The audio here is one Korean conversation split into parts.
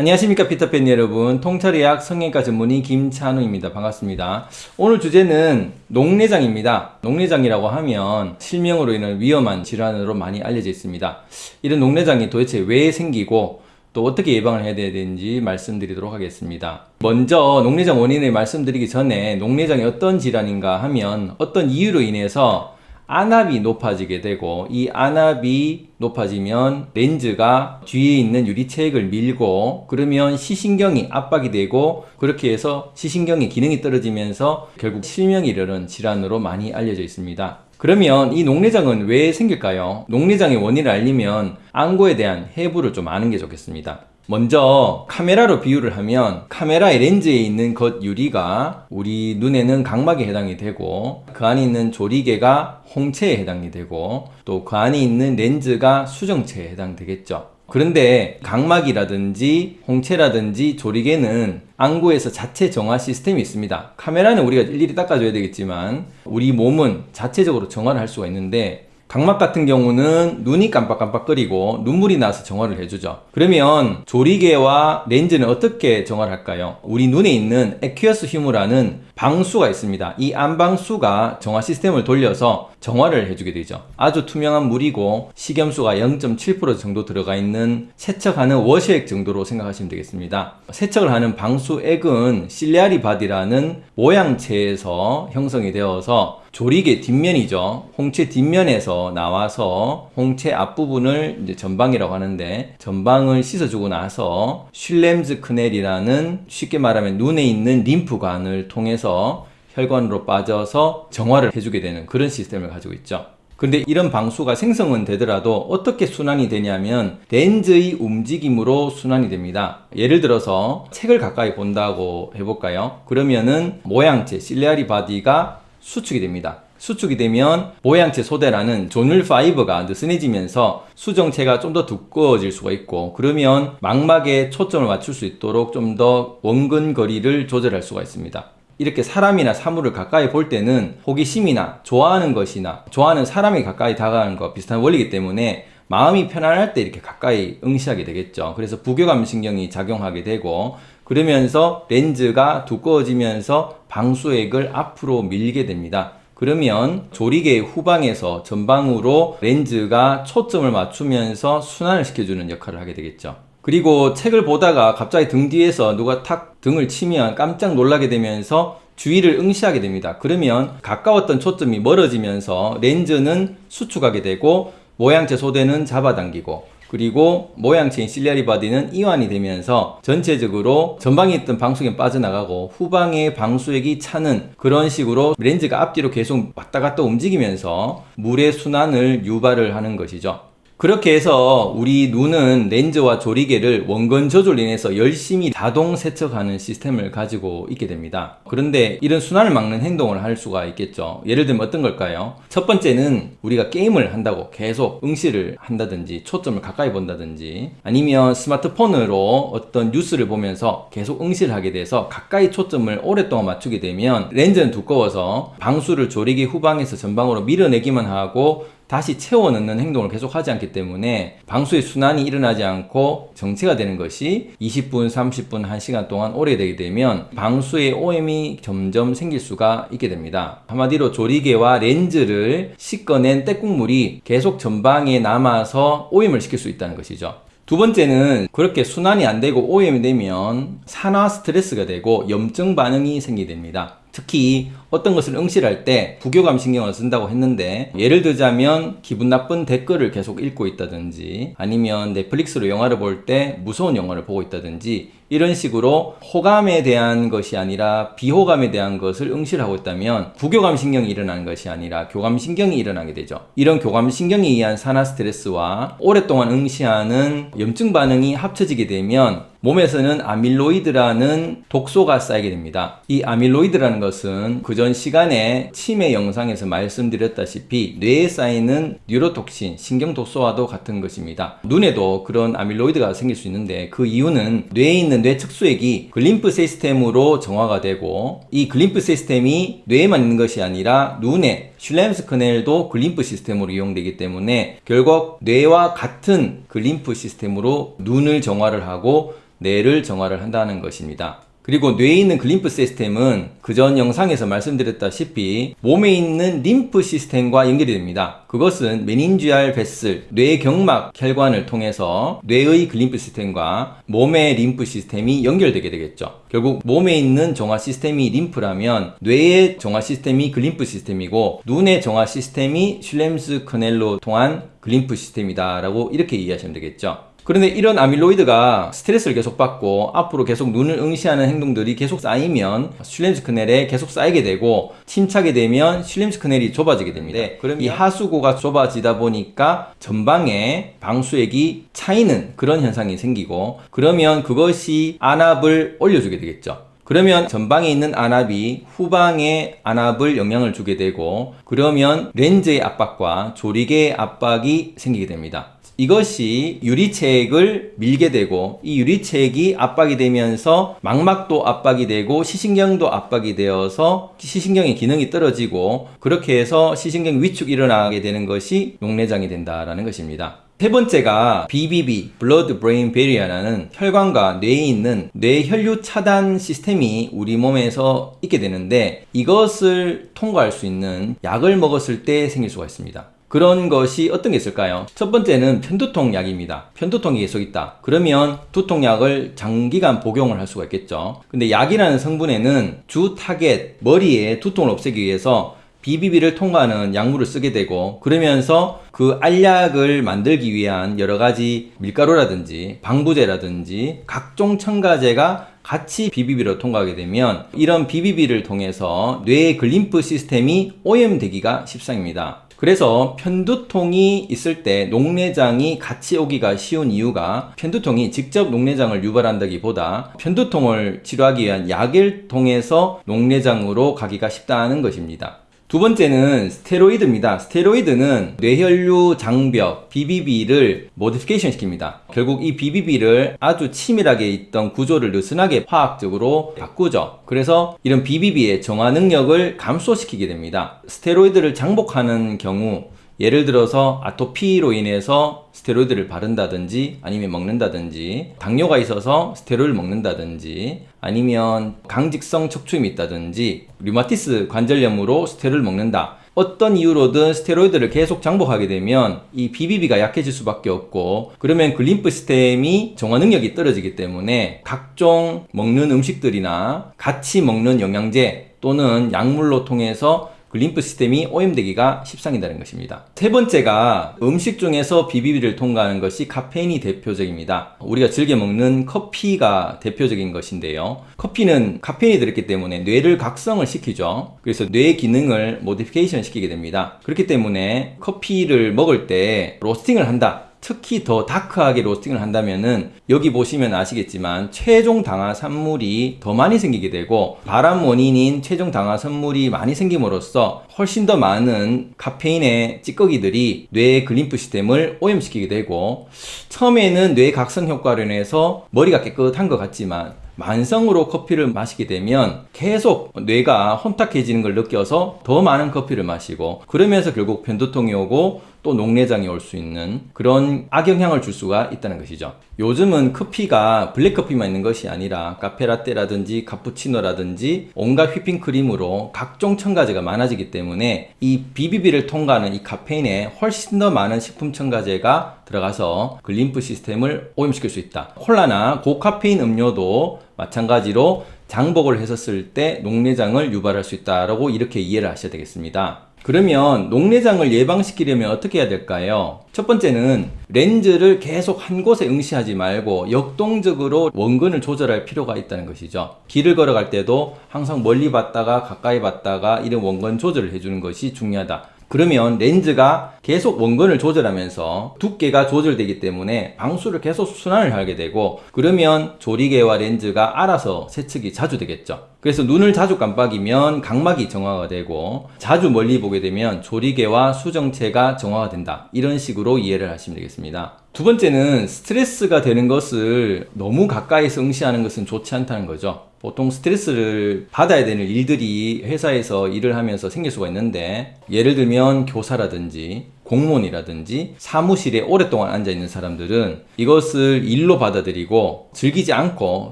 안녕하십니까 피터팬 여러분. 통찰의학 성형외과 전문의 김찬우입니다. 반갑습니다. 오늘 주제는 녹내장입니다. 녹내장이라고 하면 실명으로 인한 위험한 질환으로 많이 알려져 있습니다. 이런 녹내장이 도대체 왜 생기고 또 어떻게 예방을 해야 되는지 말씀드리도록 하겠습니다. 먼저 녹내장 원인을 말씀드리기 전에 녹내장이 어떤 질환인가 하면 어떤 이유로 인해서 안압이 높아지게 되고 이 안압이 높아지면 렌즈가 뒤에 있는 유리체액을 밀고 그러면 시신경이 압박이 되고 그렇게 해서 시신경의 기능이 떨어지면서 결국 실명이 이르는 질환으로 많이 알려져 있습니다. 그러면 이 녹내장은 왜 생길까요? 녹내장의 원인을 알리면 안구에 대한 해부를 좀 아는 게 좋겠습니다. 먼저 카메라로 비유를 하면 카메라의 렌즈에 있는 것 유리가 우리 눈에는 각막에 해당이 되고 그 안에 있는 조리개가 홍채에 해당이 되고 또 그 안에 있는 렌즈가 수정체에 해당되겠죠. 그런데 각막이라든지 홍채라든지 조리개는 안구에서 자체 정화 시스템이 있습니다. 카메라는 우리가 일일이 닦아줘야 되겠지만 우리 몸은 자체적으로 정화를 할 수가 있는데 각막 같은 경우는 눈이 깜빡깜빡거리고 눈물이 나서 정화를 해주죠. 그러면 조리개와 렌즈는 어떻게 정화를 할까요? 우리 눈에 있는 에퀴어스 휴무라는 방수가 있습니다. 이 안방수가 정화 시스템을 돌려서 정화를 해주게 되죠. 아주 투명한 물이고 식염수가 0.7% 정도 들어가 있는 세척하는 wash액 정도로 생각하시면 되겠습니다. 세척을 하는 방수액은 ciliary body라는 모양체에서 형성이 되어서 조리개 뒷면이죠. 홍채 뒷면에서 나와서 홍채 앞부분을 이제 전방이라고 하는데 전방을 씻어주고 나서 Schlemm's canal이라는 쉽게 말하면 눈에 있는 림프관을 통해서 혈관으로 빠져서 정화를 해주게 되는 그런 시스템을 가지고 있죠. 근데 이런 방수가 생성은 되더라도 어떻게 순환이 되냐면 렌즈의 움직임으로 순환이 됩니다. 예를 들어서 책을 가까이 본다고 해볼까요? 그러면은 모양체 ciliary body가 수축이 됩니다. 수축이 되면 모양체 소대라는 zonule fiber가 느슨해지면서 수정체가 좀 더 두꺼워질 수가 있고 그러면 망막에 초점을 맞출 수 있도록 좀 더 원근 거리를 조절할 수가 있습니다. 이렇게 사람이나 사물을 가까이 볼 때는 호기심이나 좋아하는 것이나 좋아하는 사람이 가까이 다가가는 것 비슷한 원리이기 때문에 마음이 편안할 때 이렇게 가까이 응시하게 되겠죠. 그래서 부교감 신경이 작용하게 되고 그러면서 렌즈가 두꺼워지면서 방수액을 앞으로 밀게 됩니다. 그러면 조리개 후방에서 전방으로 렌즈가 초점을 맞추면서 순환을 시켜주는 역할을 하게 되겠죠. 그리고 책을 보다가 갑자기 등 뒤에서 누가 탁 등을 치면 깜짝 놀라게 되면서 주위를 응시하게 됩니다. 그러면 가까웠던 초점이 멀어지면서 렌즈는 수축하게 되고 모양체 소대는 잡아당기고 그리고 모양체인 ciliary body는 이완이 되면서 전체적으로 전방에 있던 방수액이 빠져나가고 후방에 방수액이 차는 그런 식으로 렌즈가 앞뒤로 계속 왔다 갔다 움직이면서 물의 순환을 유발을 하는 것이죠. 그렇게 해서 우리 눈은 렌즈와 조리개를 원근 저절로 인해서 열심히 자동 세척하는 시스템을 가지고 있게 됩니다. 그런데 이런 순환을 막는 행동을 할 수가 있겠죠. 예를 들면 어떤 걸까요? 첫 번째는 우리가 게임을 한다고 계속 응시를 한다든지 초점을 가까이 본다든지 아니면 스마트폰으로 어떤 뉴스를 보면서 계속 응시를 하게 돼서 가까이 초점을 오랫동안 맞추게 되면 렌즈는 두꺼워서 방수를 조리개 후방에서 전방으로 밀어내기만 하고 다시 채워 넣는 행동을 계속 하지 않기 때문에 방수의 순환이 일어나지 않고 정체가 되는 것이 20분, 30분, 1시간 동안 오래 되게 되면 방수의 오염이 점점 생길 수가 있게 됩니다. 한마디로 조리개와 렌즈를 씻어낸 때국물이 계속 전방에 남아서 오염을 시킬 수 있다는 것이죠. 두 번째는 그렇게 순환이 안 되고 오염이 되면 산화 스트레스가 되고 염증 반응이 생기게 됩니다. 특히 어떤 것을 응시할 때 부교감 신경을 쓴다고 했는데 예를 들자면 기분 나쁜 댓글을 계속 읽고 있다든지 아니면 넷플릭스로 영화를 볼 때 무서운 영화를 보고 있다든지 이런 식으로 호감에 대한 것이 아니라 비호감에 대한 것을 응시를 하고 있다면 부교감 신경이 일어나는 것이 아니라 교감 신경이 일어나게 되죠. 이런 교감 신경에 의한 산화 스트레스와 오랫동안 응시하는 염증 반응이 합쳐지게 되면 몸에서는 아밀로이드라는 독소가 쌓이게 됩니다. 이 아밀로이드라는 것은 그전 시간에 치매 영상에서 말씀드렸다시피 뇌에 쌓이는 neurotoxin, 신경독소와도 같은 것입니다. 눈에도 그런 아밀로이드가 생길 수 있는데 그 이유는 뇌에 있는 뇌척수액이 glymph 시스템으로 정화가 되고 이 glymph 시스템이 뇌에만 있는 것이 아니라 눈에 Schlemm's canal도 glymph 시스템으로 이용되기 때문에 결국 뇌와 같은 glymph 시스템으로 눈을 정화를 하고 뇌를 정화를 한다는 것입니다. 그리고 뇌에 있는 glymph 시스템은 그전 영상에서 말씀드렸다시피 몸에 있는 림프 시스템과 연결이 됩니다. 그것은 meningeal vessel, 뇌 경막 혈관을 통해서 뇌의 glymph 시스템과 몸의 림프 시스템이 연결되게 되겠죠. 결국 몸에 있는 정화 시스템이 림프라면 뇌의 정화 시스템이 glymph 시스템이고 눈의 정화 시스템이 Schlemm's canal로 통한 glymph 시스템이다 라고 이렇게 이해하시면 되겠죠. 그런데 이런 아밀로이드가 스트레스를 계속 받고 앞으로 계속 눈을 응시하는 행동들이 계속 쌓이면 Schlemm's canal에 계속 쌓이게 되고 침착이 되면 Schlemm's canal이 좁아지게 됩니다. 그럼 이 하수구가 좁아지다 보니까 전방에 방수액이 차이는 그런 현상이 생기고 그러면 그것이 안압을 올려주게 되겠죠. 그러면 전방에 있는 안압이 후방의 안압을 영향을 주게 되고 그러면 렌즈의 압박과 조리개의 압박이 생기게 됩니다. 이것이 유리체액을 밀게 되고 이 유리체액이 압박이 되면서 망막도 압박이 되고 시신경도 압박이 되어서 시신경의 기능이 떨어지고 그렇게 해서 시신경 위축이 일어나게 되는 것이 용내장이 된다라는 것입니다. 세 번째가 BBB, Blood Brain Barrier라는 혈관과 뇌에 있는 뇌혈류 차단 시스템이 우리 몸에서 있게 되는데 이것을 통과할 수 있는 약을 먹었을 때 생길 수가 있습니다. 그런 것이 어떤 게 있을까요? 첫 번째는 편두통 약입니다. 편두통이 계속 있다. 그러면 두통약을 장기간 복용을 할 수가 있겠죠. 근데 약이라는 성분에는 주 타겟, 머리에 두통을 없애기 위해서 BBB를 통과하는 약물을 쓰게 되고 그러면서 그 알약을 만들기 위한 여러 가지 밀가루라든지 방부제라든지 각종 첨가제가 같이 BBB로 통과하게 되면 이런 BBB를 통해서 뇌의 glymph 시스템이 오염되기가 십상입니다. 그래서 편두통이 있을 때 녹내장이 같이 오기가 쉬운 이유가 편두통이 직접 녹내장을 유발한다기보다 편두통을 치료하기 위한 약을 통해서 녹내장으로 가기가 쉽다는 것입니다. 두 번째는 스테로이드입니다. 스테로이드는 뇌혈류 장벽 BBB를 modification 시킵니다. 결국 이 BBB를 아주 치밀하게 있던 구조를 느슨하게 화학적으로 바꾸죠. 그래서 이런 BBB의 정화 능력을 감소시키게 됩니다. 스테로이드를 장복하는 경우 예를 들어서 아토피로 인해서 스테로이드를 바른다든지 아니면 먹는다든지 당뇨가 있어서 스테로이드를 먹는다든지 아니면 강직성 척추염이 있다든지 류마티스 관절염으로 스테로이드를 먹는다. 어떤 이유로든 스테로이드를 계속 장복하게 되면 이 BBB가 약해질 수밖에 없고 그러면 glymph 시스템이 정화 능력이 떨어지기 때문에 각종 먹는 음식들이나 같이 먹는 영양제 또는 약물로 통해서 glymph 시스템이 오염되기가 십상이다는 것입니다. 세 번째가 음식 중에서 BBB를 통과하는 것이 카페인이 대표적입니다. 우리가 즐겨 먹는 커피가 대표적인 것인데요. 커피는 카페인이 들었기 때문에 뇌를 각성을 시키죠. 그래서 뇌 기능을 modification 시키게 됩니다. 그렇기 때문에 커피를 먹을 때 로스팅을 한다. 특히 더 dark하게 로스팅을 한다면은 여기 보시면 아시겠지만 최종 당화 산물이 더 많이 생기게 되고 발암 원인인 최종 당화 산물이 많이 생김으로써 훨씬 더 많은 카페인의 찌꺼기들이 뇌의 glymph 시스템을 오염시키게 되고 처음에는 뇌 각성 효과로 인해서 머리가 깨끗한 것 같지만 만성으로 커피를 마시게 되면 계속 뇌가 혼탁해지는 걸 느껴서 더 많은 커피를 마시고 그러면서 결국 편두통이 오고 또 녹내장이 올 수 있는 그런 악영향을 줄 수가 있다는 것이죠. 요즘은 커피가 블랙커피만 있는 것이 아니라 카페라떼라든지 카푸치노라든지 온갖 휘핑크림으로 각종 첨가제가 많아지기 때문에 이 BBB를 통과하는 이 카페인에 훨씬 더 많은 식품 첨가제가 들어가서 glymph 시스템을 오염시킬 수 있다. 콜라나 고카페인 음료도 마찬가지로 장복을 했었을 때 녹내장을 유발할 수 있다라고 이렇게 이해를 하셔야 되겠습니다. 그러면 녹내장을 예방시키려면 어떻게 해야 될까요? 첫 번째는 렌즈를 계속 한 곳에 응시하지 말고 역동적으로 원근을 조절할 필요가 있다는 것이죠. 길을 걸어갈 때도 항상 멀리 봤다가 가까이 봤다가 이런 원근 조절을 해주는 것이 중요하다. 그러면 렌즈가 계속 원근을 조절하면서 두께가 조절되기 때문에 방수를 계속 순환을 하게 되고 그러면 조리개와 렌즈가 알아서 세척이 자주 되겠죠. 그래서 눈을 자주 깜빡이면 각막이 정화가 되고 자주 멀리 보게 되면 조리개와 수정체가 정화가 된다. 이런 식으로 이해를 하시면 되겠습니다. 두 번째는 스트레스가 되는 것을 너무 가까이서 응시하는 것은 좋지 않다는 거죠. 보통 스트레스를 받아야 되는 일들이 회사에서 일을 하면서 생길 수가 있는데 예를 들면 교사라든지 공무원이라든지 사무실에 오랫동안 앉아 있는 사람들은 이것을 일로 받아들이고 즐기지 않고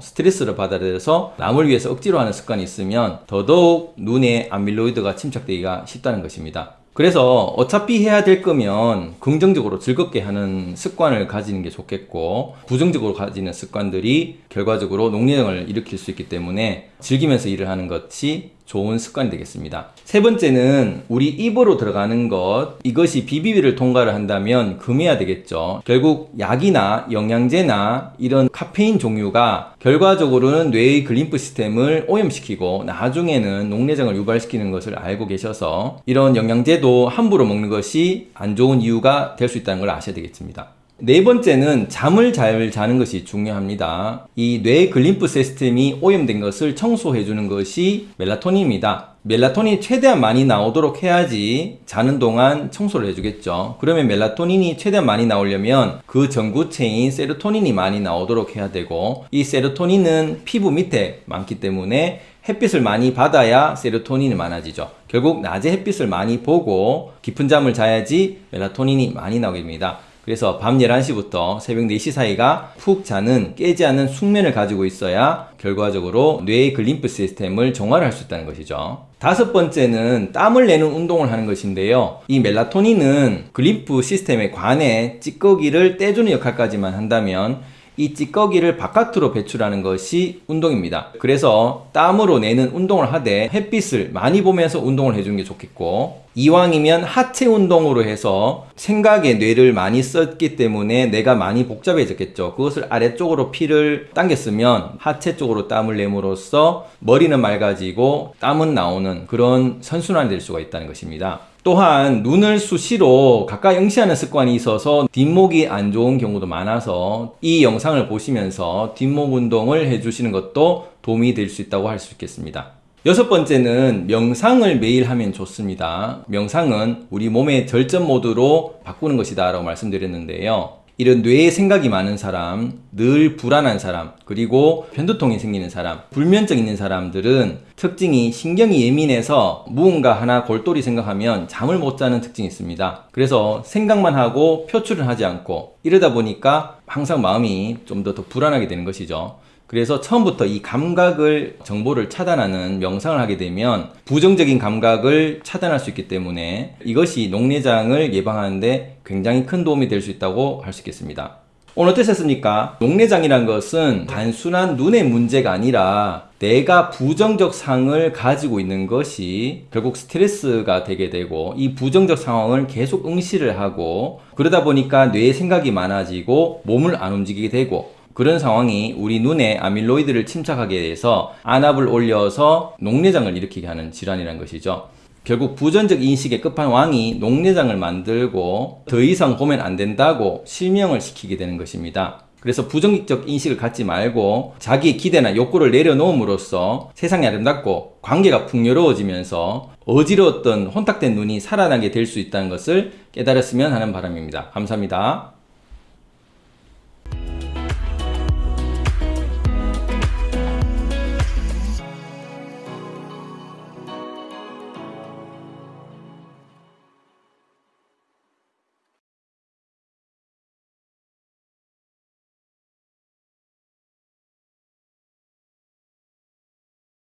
스트레스를 받아들여서 남을 위해서 억지로 하는 습관이 있으면 더더욱 눈에 아밀로이드가 침착되기가 쉽다는 것입니다. 그래서 어차피 해야 될 거면 긍정적으로 즐겁게 하는 습관을 가지는 게 좋겠고 부정적으로 가지는 습관들이 결과적으로 녹내장을 일으킬 수 있기 때문에 즐기면서 일을 하는 것이 좋은 습관이 되겠습니다. 세 번째는 우리 입으로 들어가는 것 이것이 BBB를 통과를 한다면 금해야 되겠죠. 결국 약이나 영양제나 이런 카페인 종류가 결과적으로는 뇌의 glymph 시스템을 오염시키고 나중에는 녹내장을 유발시키는 것을 알고 계셔서 이런 영양제도 함부로 먹는 것이 안 좋은 이유가 될 수 있다는 걸 아셔야 되겠습니다. 네 번째는 잠을 잘 자는 것이 중요합니다. 이 뇌 glymph 시스템이 오염된 것을 청소해 주는 것이 멜라토닌입니다. 멜라토닌이 최대한 많이 나오도록 해야지 자는 동안 청소를 해주겠죠. 그러면 멜라토닌이 최대한 많이 나오려면 그 전구체인 세로토닌이 많이 나오도록 해야 되고 이 세로토닌은 피부 밑에 많기 때문에 햇빛을 많이 받아야 세로토닌이 많아지죠. 결국 낮에 햇빛을 많이 보고 깊은 잠을 자야지 멜라토닌이 많이 나오게 됩니다. 그래서 밤 11시부터 새벽 4시 사이가 푹 자는 깨지 않는 숙면을 가지고 있어야 결과적으로 뇌의 글림프 시스템을 정화를 할 수 있다는 것이죠. 다섯 번째는 땀을 내는 운동을 하는 것인데요. 이 멜라토닌은 글림프 시스템에 관해 찌꺼기를 떼주는 역할까지만 한다면 이 찌꺼기를 바깥으로 배출하는 것이 운동입니다. 그래서 땀으로 내는 운동을 하되 햇빛을 많이 보면서 운동을 해주는 게 좋겠고 이왕이면 하체 운동으로 해서 생각에 뇌를 많이 썼기 때문에 내가 많이 복잡해졌겠죠. 그것을 아래쪽으로 피를 당겼으면 하체 쪽으로 땀을 내므로써 머리는 맑아지고 땀은 나오는 그런 선순환이 될 수가 있다는 것입니다. 또한 눈을 수시로 가까이 응시하는 습관이 있어서 뒷목이 안 좋은 경우도 많아서 이 영상을 보시면서 뒷목 운동을 해주시는 것도 도움이 될 수 있다고 할 수 있겠습니다. 여섯 번째는 명상을 매일 하면 좋습니다. 명상은 우리 몸의 절전 모드로 바꾸는 것이다 라고 말씀드렸는데요. 이런 뇌에 생각이 많은 사람, 늘 불안한 사람, 그리고 편두통이 생기는 사람, 불면증 있는 사람들은 특징이 신경이 예민해서 무언가 하나 골똘히 생각하면 잠을 못 자는 특징이 있습니다. 그래서 생각만 하고 표출을 하지 않고 이러다 보니까 항상 마음이 좀 더 더 불안하게 되는 것이죠. 그래서 처음부터 이 감각을 정보를 차단하는 명상을 하게 되면 부정적인 감각을 차단할 수 있기 때문에 이것이 녹내장을 예방하는데 굉장히 큰 도움이 될 수 있다고 할 수 있겠습니다. 오늘 어떠셨습니까? 녹내장이란 것은 단순한 눈의 문제가 아니라 내가 부정적 상을 가지고 있는 것이 결국 스트레스가 되게 되고 이 부정적 상황을 계속 응시를 하고 그러다 보니까 뇌의 생각이 많아지고 몸을 안 움직이게 되고 그런 상황이 우리 눈에 아밀로이드를 침착하게 돼서 안압을 올려서 녹내장을 일으키게 하는 질환이라는 것이죠. 결국 부전적 인식의 끝판왕이 녹내장을 만들고 더 이상 보면 안 된다고 실명을 시키게 되는 것입니다. 그래서 부정적 인식을 갖지 말고 자기의 기대나 욕구를 내려놓음으로써 세상이 아름답고 관계가 풍요로워지면서 어지러웠던 혼탁된 눈이 살아나게 될 수 있다는 것을 깨달았으면 하는 바람입니다. 감사합니다.